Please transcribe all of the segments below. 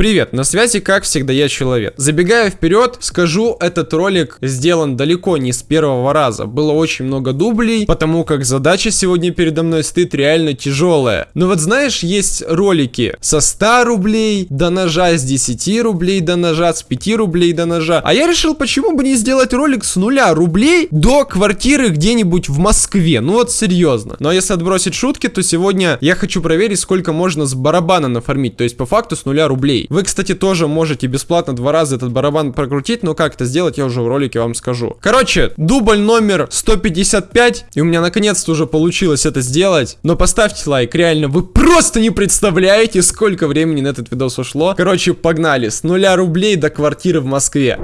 Привет, на связи как всегда я человек. Забегая вперед, скажу, этот ролик сделан далеко не с первого раза. Было очень много дублей, потому как задача сегодня передо мной стоит реально тяжелая. Но вот знаешь, есть ролики со 100 рублей до ножа, с 10 рублей до ножа, с 5 рублей до ножа. А я решил, почему бы не сделать ролик с нуля рублей до квартиры где-нибудь в Москве. Ну вот серьезно. Но если отбросить шутки, то сегодня я хочу проверить, сколько можно с барабана нафармить. То есть по факту с нуля рублей. Вы, кстати, тоже можете бесплатно два раза этот барабан прокрутить, но как это сделать, я уже в ролике вам скажу. Короче, дубль номер 155, и у меня наконец-то уже получилось это сделать. Но поставьте лайк, реально, вы просто не представляете, сколько времени на этот видос ушло. Короче, погнали, с нуля рублей до квартиры в Москве.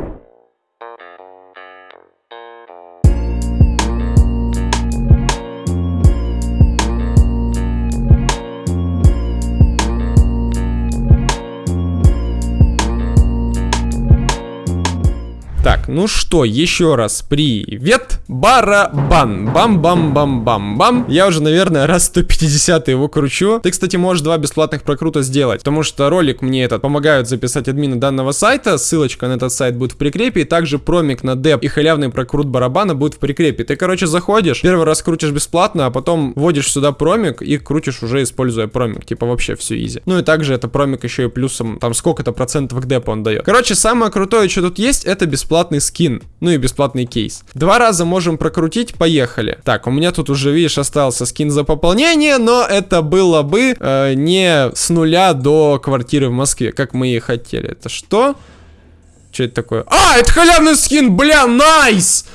Так, ну что, еще раз привет, барабан, бам-бам-бам-бам-бам. Я уже, наверное, раз 150 его кручу. Ты, кстати, можешь два бесплатных прокрута сделать, потому что ролик мне этот помогают записать админы данного сайта, ссылочка на этот сайт будет в прикрепе, и также промик на деп и халявный прокрут барабана будет в прикрепе. Ты, короче, заходишь, первый раз крутишь бесплатно, а потом вводишь сюда промик и крутишь уже используя промик, типа вообще все изи. Ну и также это промик еще и плюсом, там сколько-то процентов к депу он дает. Короче, самое крутое, что тут есть, это бесплатно бесплатный скин, ну и бесплатный кейс. Два раза можем прокрутить, поехали. Так, у меня тут уже, видишь, остался скин за пополнение, но это было бы э, не с нуля до квартиры в Москве, как мы и хотели. Это что? Что это такое? А, это халявный скин, бля, найс!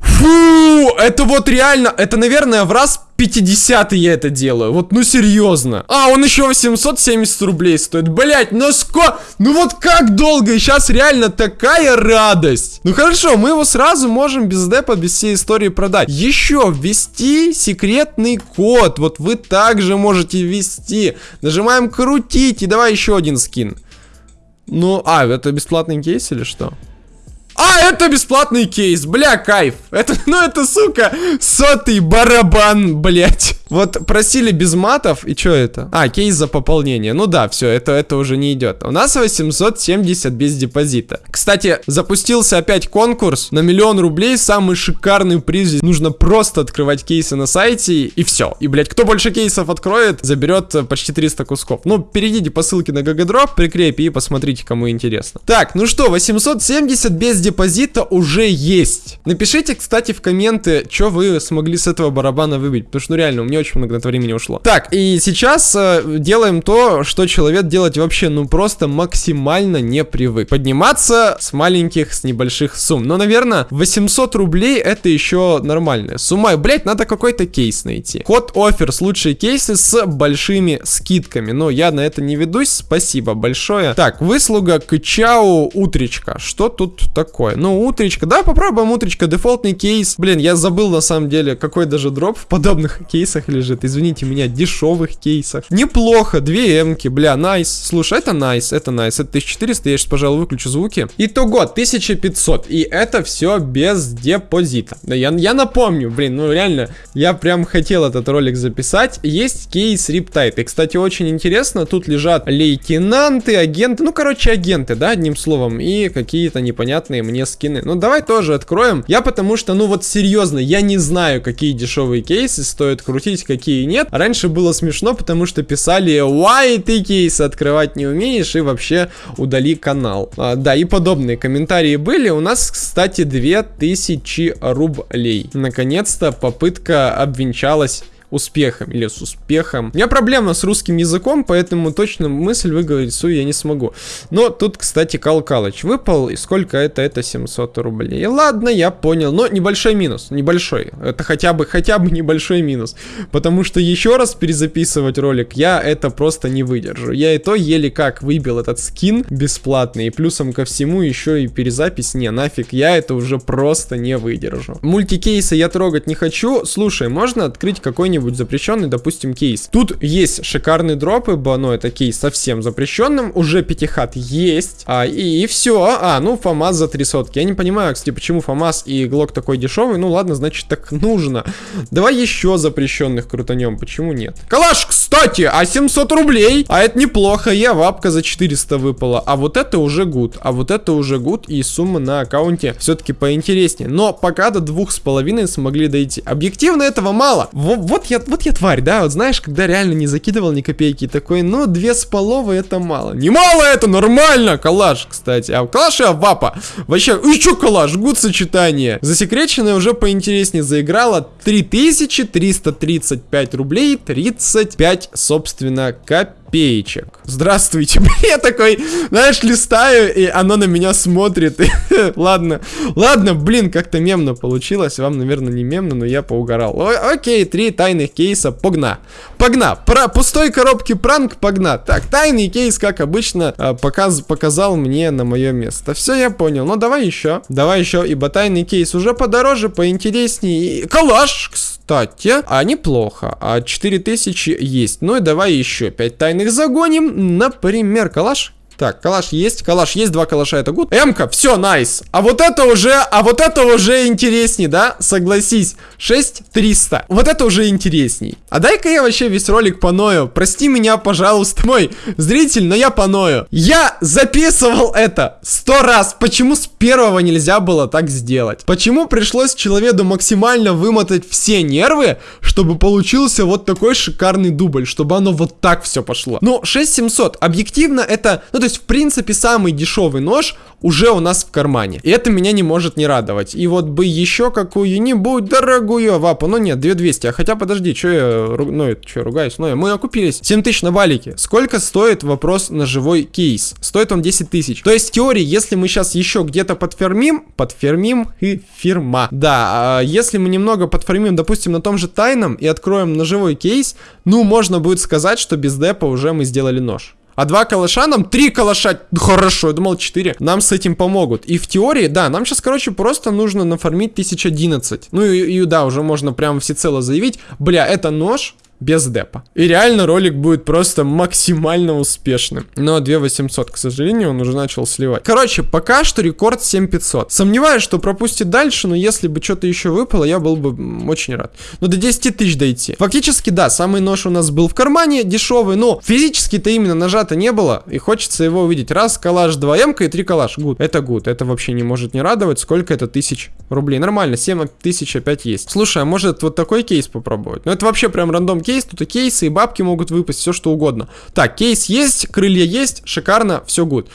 Фу, это вот реально, это, наверное, в раз 50 я это делаю. Вот, ну серьезно. А, он еще 870 рублей стоит. Блять, ну сколько... Ну вот как долго? И сейчас реально такая радость. Ну хорошо, мы его сразу можем без депа, без всей истории продать. Еще ввести секретный код. Вот вы также можете ввести. Нажимаем крутить. И давай еще один скин. Ну, а, это бесплатный кейс или что? А, это бесплатный кейс, бля, кайф. Это, ну это, сука, сотый барабан, блять. Вот просили без матов, и что это? А, кейс за пополнение. Ну да, все, это, это уже не идет. У нас 870 без депозита. Кстати, запустился опять конкурс на миллион рублей, самый шикарный приз. Нужно просто открывать кейсы на сайте, и все. И, блять, кто больше кейсов откроет, заберет э, почти 300 кусков. Ну, перейдите по ссылке на GGDROP, прикрепи и посмотрите, кому интересно. Так, ну что, 870 без депозита уже есть. Напишите, кстати, в комменты, что вы смогли с этого барабана выбить, потому что, ну, реально, у меня очень много на это времени ушло. Так, и сейчас э, делаем то, что человек делать вообще, ну, просто максимально не привык. Подниматься с маленьких, с небольших сумм. Но, наверное, 800 рублей это еще нормальная сумма. Блять, надо какой-то кейс найти. Hot Offers, лучшие кейсы с большими скидками. Но я на это не ведусь, спасибо большое. Так, выслуга к чау утречка. Что тут такое. Ну, утречка. Да, попробуем утречка. Дефолтный кейс. Блин, я забыл на самом деле, какой даже дроп в подобных кейсах лежит. Извините меня, дешевых кейсах. Неплохо. Две эмки. Бля, nice. Слушай, это nice. Это nice. Это 1400. Я сейчас, пожалуй, выключу звуки. Итого 1500. И это все без депозита. Я, я напомню, блин, ну реально, я прям хотел этот ролик записать. Есть кейс Riptide. И, кстати, очень интересно, тут лежат лейтенанты, агенты, ну, короче, агенты, да, одним словом, и какие-то непонятные мне скины. Ну, давай тоже откроем. Я потому что, ну вот серьезно, я не знаю, какие дешевые кейсы стоит крутить, какие нет. Раньше было смешно, потому что писали, why ты кейсы открывать не умеешь и вообще удали канал. А, да, и подобные комментарии были. У нас, кстати, 2000 рублей. Наконец-то попытка обвенчалась успехом или с успехом. У меня проблема с русским языком, поэтому точно мысль выговорить свою я не смогу. Но тут, кстати, Кал Калыч выпал, и сколько это? Это 700 рублей. Ладно, я понял, но небольшой минус, небольшой. Это хотя бы, хотя бы небольшой минус. Потому что еще раз перезаписывать ролик я это просто не выдержу. Я и то еле как выбил этот скин бесплатный, и плюсом ко всему еще и перезапись, не, нафиг, я это уже просто не выдержу. Мультикейсы я трогать не хочу. Слушай, можно открыть какой-нибудь какой-нибудь запрещенный, допустим, кейс. Тут есть шикарные дропы, но это кейс совсем запрещенным, уже пятихат есть, а, и, и все. А, ну, ФАМАС за три сотки. Я не понимаю, кстати, почему ФАМАС и Глок такой дешевый, ну ладно, значит так нужно. Давай еще запрещенных крутанем, почему нет? Калаш! Кстати, а 700 рублей? А это неплохо, авапка за 400 выпала. А вот это уже good, а вот это уже good, и сумма на аккаунте все-таки поинтереснее. Но пока до двух с половиной смогли дойти. Объективно этого мало. Вот, вот я, вот я тварь, да, вот знаешь, когда реально не закидывал ни копейки, такой, ну, две с половой это мало. Не мало это, нормально, калаш, кстати. А калаш и авапа. Вообще, и чё калаш, гуд сочетание. Засекреченная уже поинтереснее заиграла 3335 рублей, 35, собственно, копеек копеечек. Здравствуйте. Я такой, знаешь, листаю, и оно на меня смотрит. ладно, ладно, блин, как-то мемно получилось. Вам, наверное, не мемно, но я поугорал. О окей, три тайных кейса, погна. Погна. Про пустой коробки пранк, погна. Так, тайный кейс, как обычно, а, показ показал мне на мое место. Все, я понял. Ну, давай еще. Давай еще, ибо тайный кейс уже подороже, поинтереснее. Калаш, кстати, а неплохо. А 4000 есть. Ну и давай еще 5 тайных загоним. Например, калаш. Так, калаш есть, калаш есть, два калаша, это гуд. Эмка, все, найс. А вот это уже, а вот это уже интересней, да? Согласись. 6300. Вот это уже интересней. А дай-ка я вообще весь ролик поною. Прости меня, пожалуйста, мой зритель, но я поною. Я записывал это сто раз. Почему с первого нельзя было так сделать? Почему пришлось человеку максимально вымотать все нервы, чтобы получился вот такой шикарный дубль, чтобы оно вот так все пошло? Ну, 6700. Объективно это, ну, то есть, в принципе, самый дешевый нож уже у нас в кармане. И это меня не может не радовать. И вот бы еще какую-нибудь дорогую вапу. Ну нет, 2200. А хотя, подожди, что я, ну, что ругаюсь? Ну, мы окупились. 7000 на валике. Сколько стоит вопрос на живой кейс? Стоит он 10 тысяч. То есть, в теории, если мы сейчас еще где-то подфермим, подфермим и фирма. Да, а если мы немного подфермим, допустим, на том же тайном и откроем ножевой кейс, ну, можно будет сказать, что без депа уже мы сделали нож. А два калаша нам, три калаша, хорошо, я думал четыре, нам с этим помогут. И в теории, да, нам сейчас, короче, просто нужно нафармить 1011. Ну и, и да, уже можно прям всецело заявить, бля, это нож, без депа. И реально ролик будет просто максимально успешным. Но 2800, к сожалению, он уже начал сливать. Короче, пока что рекорд 7500. Сомневаюсь, что пропустит дальше, но если бы что-то еще выпало, я был бы очень рад. Но до 10 тысяч дойти. Фактически, да, самый нож у нас был в кармане, дешевый, но физически-то именно ножа-то не было, и хочется его увидеть. Раз калаш 2 м и 3 калаш. Good. Это good. Это вообще не может не радовать. Сколько это тысяч рублей? Нормально, 7 тысяч опять есть. Слушай, а может вот такой кейс попробовать? Ну это вообще прям random кейс, тут и кейсы, и бабки могут выпасть, все что угодно. Так, кейс есть, крылья есть, шикарно, все good.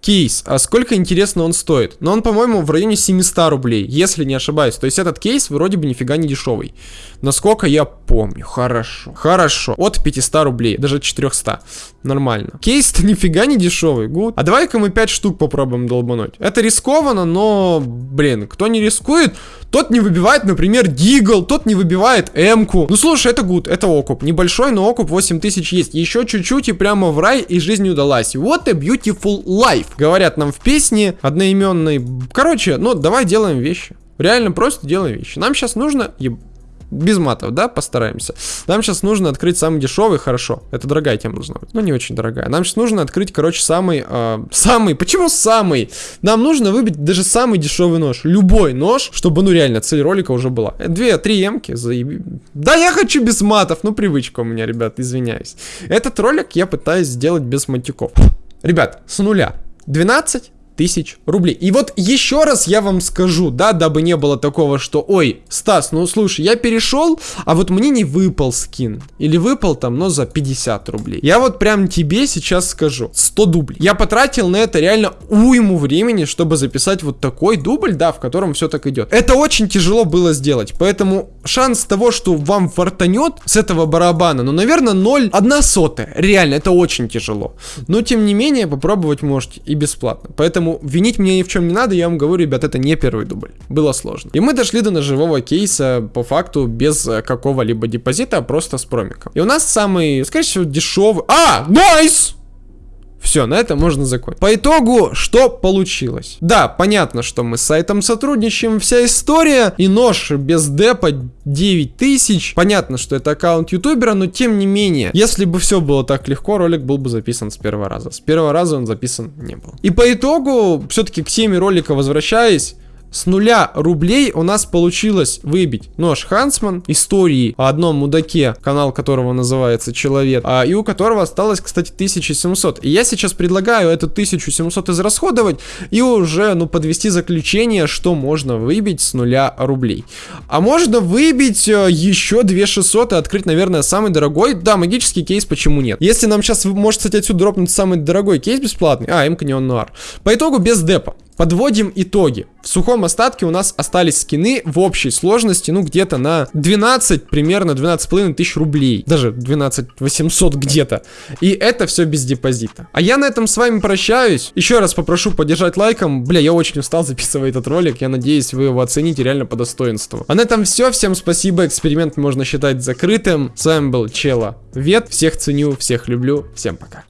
Кейс, а сколько, интересно, он стоит? Но он, по-моему, в районе 700 рублей, если не ошибаюсь. То есть этот кейс вроде бы нифига не дешевый. Насколько я помню. Хорошо. Хорошо. От 500 рублей, даже 400. Нормально. Кейс-то нифига не дешевый, good. А давай-ка мы 5 штук попробуем долбануть. Это рискованно, но, блин, кто не рискует, тот не выбивает, например, Deagle, тот не выбивает М-ку. Ну, слушай, это good, это окуп. Небольшой, но окуп 8000 есть. Еще чуть-чуть и прямо в рай, и жизнь удалась. What a beautiful life. Говорят нам в песне одноименной. Короче, ну, давай делаем вещи. Реально просто делаем вещи. Нам сейчас нужно еб без матов, да, постараемся. Нам сейчас нужно открыть самый дешевый, хорошо. Это дорогая тема должна быть, но не очень дорогая. Нам сейчас нужно открыть, короче, самый, э, самый, почему самый? Нам нужно выбить даже самый дешевый нож. Любой нож, чтобы, ну, реально, цель ролика уже была. Две, три эмки, заеби. Да, я хочу без матов, ну, привычка у меня, ребят, извиняюсь. Этот ролик я пытаюсь сделать без матюков. Ребят, с нуля. 12 тысяч рублей. И вот еще раз я вам скажу, да, дабы не было такого, что, ой, Стас, ну слушай, я перешел, а вот мне не выпал скин. Или выпал там, но за 50 рублей. Я вот прям тебе сейчас скажу, 100 дублей. Я потратил на это реально уйму времени, чтобы записать вот такой дубль, да, в котором все так идет. Это очень тяжело было сделать, поэтому шанс того, что вам фартанет с этого барабана, ну, наверное, 0, 1 сотая. Реально, это очень тяжело. Но, тем не менее, попробовать можете и бесплатно. Поэтому Поэтому винить меня ни в чем не надо, я вам говорю, ребят, это не первый дубль. Было сложно. И мы дошли до ножевого кейса по факту без э, какого-либо депозита, а просто с промиком. И у нас самый, скорее всего, дешевый... А! Nice! Все, на этом можно закончить. По итогу, что получилось? Да, понятно, что мы с сайтом сотрудничаем, вся история, и нож без депа 9000. Понятно, что это аккаунт ютубера, но тем не менее, если бы все было так легко, ролик был бы записан с первого раза. С первого раза он записан не был. И по итогу, все-таки к теме ролика возвращаясь, С нуля рублей у нас получилось выбить нож Хансман, истории о одном мудаке, канал которого называется Человек, а, и у которого осталось, кстати, 1700. И я сейчас предлагаю эту 1700 израсходовать и уже, ну, подвести заключение, что можно выбить с нуля рублей. А можно выбить э, еще 2600 и открыть, наверное, самый дорогой, да, магический кейс, почему нет. Если нам сейчас может, кстати, отсюда дропнуть самый дорогой кейс бесплатный, а, МК Неон Нуар. По итогу без депа. Подводим итоги. В сухом остатке у нас остались скины в общей сложности, ну, где-то на 12, примерно 12,5 тысяч рублей. Даже 12 800 где-то. И это все без депозита. А я на этом с вами прощаюсь. Еще раз попрошу поддержать лайком. Бля, я очень устал записывать этот ролик. Я надеюсь, вы его оцените реально по достоинству. А на этом все. Всем спасибо. Эксперимент можно считать закрытым. С вами был Чела Вет. Всех ценю, всех люблю. Всем пока.